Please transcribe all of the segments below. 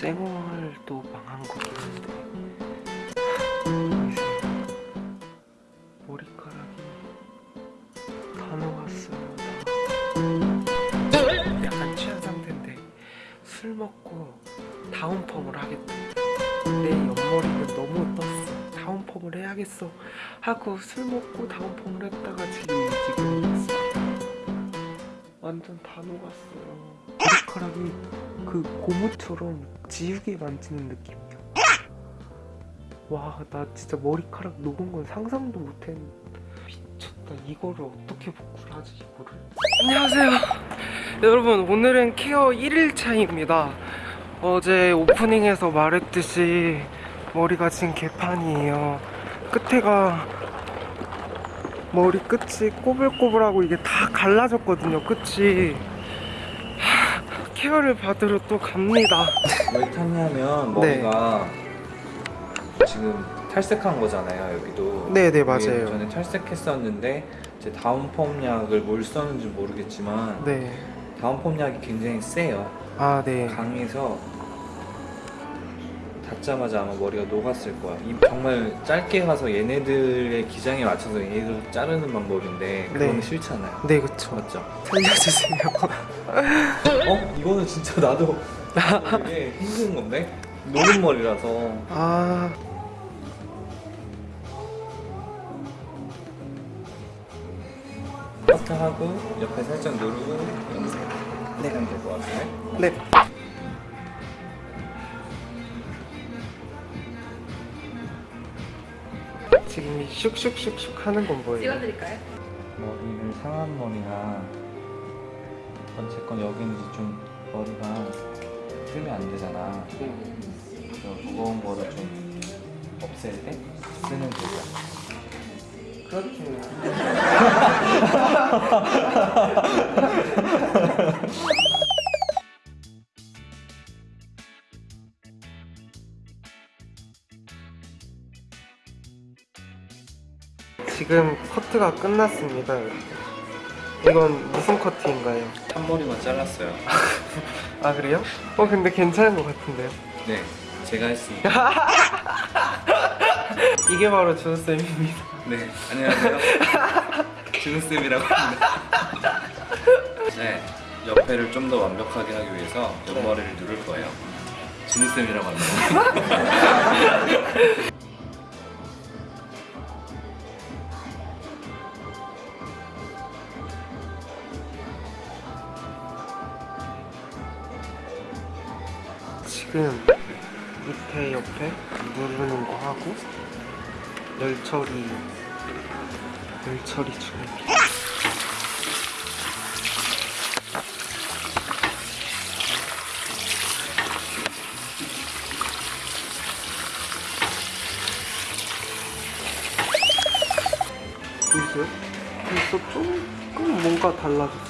쌩얼도 망한 거긴 한데. 머리카락이 다 녹았어요 다. 약간 취한 상태인데 술 먹고 다운펌을 하겠다. 내 옆머리는 너무 떴어. 다운펌을 해야겠어. 하고 술 먹고 다운펌을 했다가 지금 이 지금 완전 다 녹았어요 머리카락이 그 고무처럼 지우개 만지는 느낌이야. 와 나 진짜 머리카락 녹은 건 상상도 못했는데. 미쳤다. 이거를 어떻게 복구를 하지 이거를? 안녕하세요. 여러분 오늘은 케어 1일차입니다. 어제 오프닝에서 말했듯이 머리가 지금 개판이에요. 끝에가 머리 끝이 꼬불꼬불하고 이게 다 갈라졌거든요 끝이. 하, 케어를 받으러 또 갑니다 왜 탔냐면 네. 머리가 지금 탈색한 거잖아요 여기도 네네, 위에 맞아요. 전에 탈색했었는데 이제 다운펌 약을 뭘 썼는지 모르겠지만 네 다운펌 약이 굉장히 세요 아, 네. 강해서 닿자마자 아마 머리가 녹았을 거야 이 정말 짧게 가서 얘네들의 기장에 맞춰서 얘네들 자르는 방법인데 그거는 네. 싫잖아요 네, 그쵸. 맞죠? 살려주세요. 어? 이거는 진짜 나도 되게 힘든 건데? 노른 머리라서 아, 커트하고 옆에 살짝 누르고 염색 네. 하면 될것 같은데? 네. 지금 이 슉슉슉슉 하는 건 뭐예요? 찍어드릴까요? 머리를 상한 머리나 어쨌건 여기는 이제 좀 머리가 풀면 안 되잖아 그래서 무거운 거를 좀 없앨 때 쓰는 도구 그렇죠. 지금 커트가 끝났습니다. 이건 무슨 커트인가요? 한머리만 잘랐어요 아 그래요? 어 근데 괜찮은 것 같은데요? 네 제가 했습니다 이게 바로 준쌤입니다. 네 안녕하세요 준우쌤이라고 합니다 네 옆에를 좀 더 완벽하게 하기 위해서 옆머리를 누를 거예요 준우쌤이라고 합니다 지금 밑에 옆에 누르는 거 하고 열 처리 열 처리 중입니다. 보이세요? 벌써 조금 뭔가 달라졌어.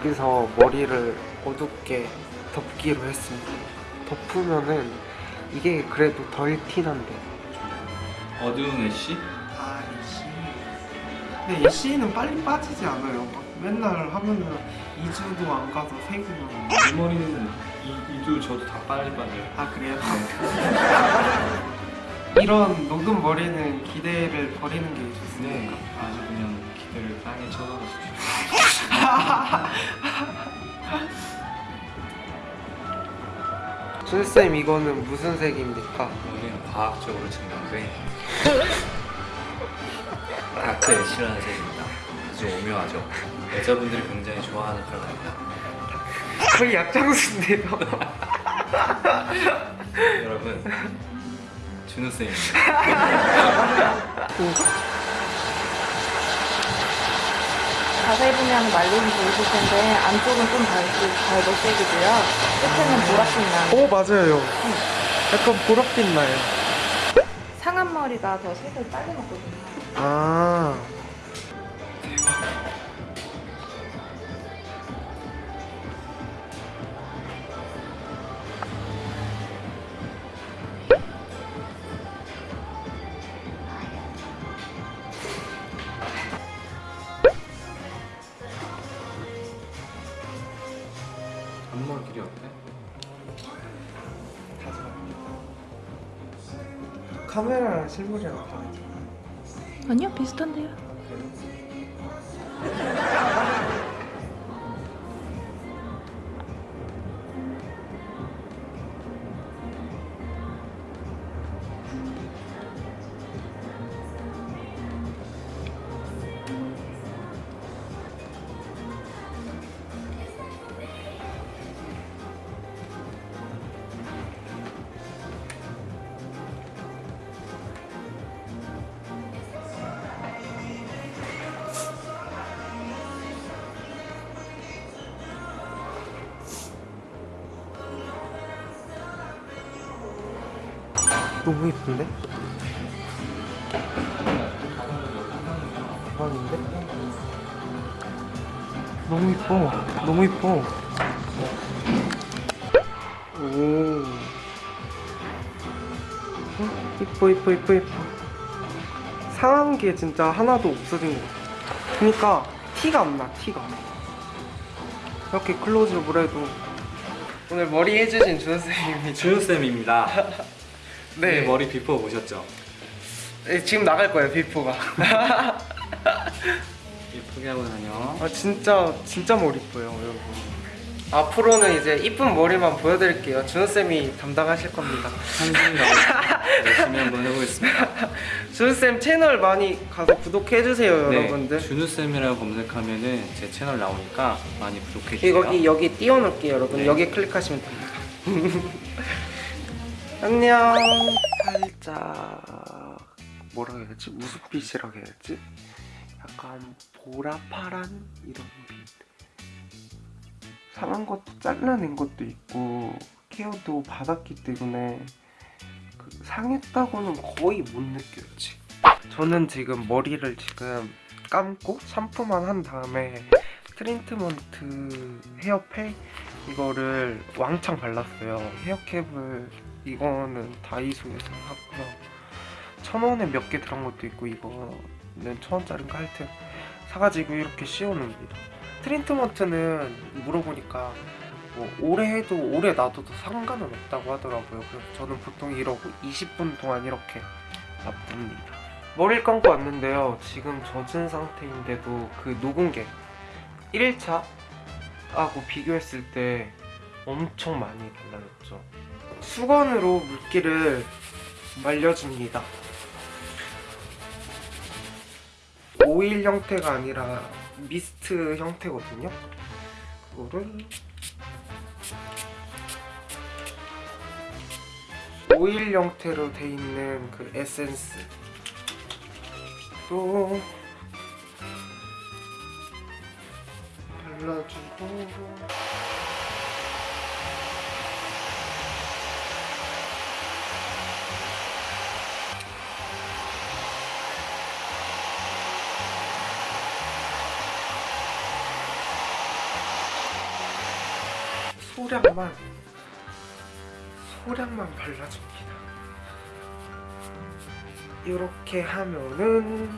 여기서 머리를 어둡게 덮기로 했습니다. 덮으면은 이게 그래도 덜 티난데. 어두운 애쉬? 아, 이씨. 근데 이씨는 빨리 빠지지 않아요. 막 맨날 하면은 2주도 안 가서 새기면. 이 머리는 이, 이도 저도 다 빨리 빠져요 아, 그래요? 이런 녹은 머리는 기대를 버리는 게 좋습니다. 아주 그냥 기대를 땅에 쳐박으십시오 준쌤 이거는 무슨 색입니까? 우리는 과학적으로 증명된 다크 애쉬라는 색입니다 아주 오묘하죠 여자분들이 굉장히 좋아하는 컬러입니다 거의 약장수인데요. 여러분 준우쌤입니다 자세히 보면 말린 보이실 텐데 안쪽은 좀 밝고 갈색이고요. 끝에는 보라빛 나는 오 맞아요. 약간 보랏빛 나요. 상한 머리가 더 색을 빨리 먹거든요. 아 카메라랑 실물이랑 다르죠 아니요, 비슷한데요. 너무 이쁜데? 대박인데? 너무 이뻐 너무 이뻐 오 어? 이뻐 이뻐 이뻐 이뻐 상한 게 진짜 하나도 없어진 것 같아 그니까 티가 안나 티가 이렇게 클로즈업을 해도 오늘 머리 해주신 준호쌤입니다 준우쌤입니다. 네. 머리 before 보셨죠? 네, 지금 나갈 거예요 before가 예쁘게 하고 다녀. 아 진짜 진짜 머리 이뻐요 여러분 앞으로는 이제 이쁜 머리만 보여드릴게요 준호쌤이 담당하실 겁니다 열심히 한번 해보겠습니다. 준호쌤 채널 많이 가서 구독해주세요 여러분들 네, 준우쌤이라고 검색하면 은 제 채널 나오니까 많이 구독해 주세요. 여기 여기 띄워놓을게요 여러분 네. 여기 클릭하시면 됩니다 안녕. 살짝 뭐라 해야지? 무슨 빛이라고 해야지? 약간 보라파란 이런 빛. 상한 것도 잘라낸 것도 있고 케어도 받았기 때문에 그 상했다고는 거의 못 느꼈지. 저는 지금 머리를 지금 감고 샴푸만 한 다음에 트리트먼트 헤어팩 이거를 왕창 발랐어요. 헤어캡을 이거는 다이소에서 샀고요. 천 원에 몇 개 들어간 것도 있고 이거는 천 원짜리인가 하여튼 사가지고 이렇게 씌워놓습니다. 트리트먼트는 물어보니까 뭐 오래 해도 오래 놔둬도 상관은 없다고 하더라고요. 그래서 저는 보통 이러고 20분 동안 이렇게 놔둡니다. 머리를 감고 왔는데요. 지금 젖은 상태인데도 그 녹은 게 1일차하고 비교했을 때 엄청 많이 달라졌죠 수건으로 물기를 말려줍니다. 오일 형태가 아니라 미스트 형태거든요. 그거를 오일 형태로 돼 있는 그 에센스 또 발라주고 소량만 소량만 발라줍니다. 이렇게 하면은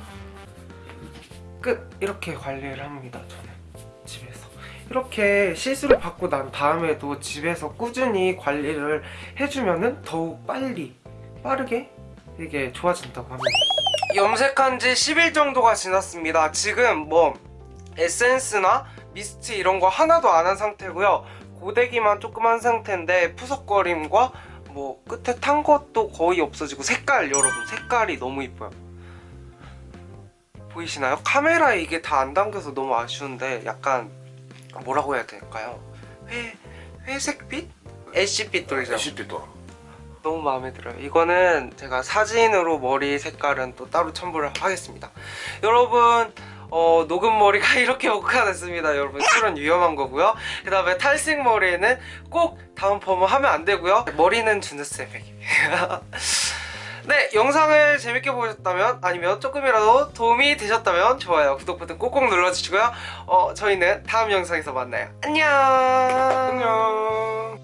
끝. 이렇게 관리를 합니다 저는. 집에서. 이렇게 시술을 받고 난 다음에도 집에서 꾸준히 관리를 해주면은 더욱 빨리 빠르게 이게 좋아진다고 합니다. 염색한 지 10일 정도가 지났습니다. 지금 뭐 에센스나 미스트 이런 거 하나도 안 한 상태고요 고데기만 조금 한 상태인데 푸석거림과 뭐 끝에 탄 것도 거의 없어지고 색깔 여러분 색깔이 너무 이뻐요 보이시나요? 카메라에 이게 다 안 담겨서 너무 아쉬운데 약간 뭐라고 해야 될까요? 회, 회색빛? 애쉬빛돌이죠 애쉬빛도 너무 마음에 들어요 이거는 제가 사진으로 머리 색깔은 또 따로 첨부를 하겠습니다 여러분 어, 녹은 머리가 이렇게 오가 됐습니다. 여러분 술은 위험한 거고요. 그 다음에 탈색 머리에는 꼭 다운 펌을 하면 안 되고요. 머리는 주누스백입니다 네 영상을 재밌게 보셨다면 아니면 조금이라도 도움이 되셨다면 좋아요 구독 버튼 꼭꼭 눌러주시고요. 어, 저희는 다음 영상에서 만나요. 안녕! 안녕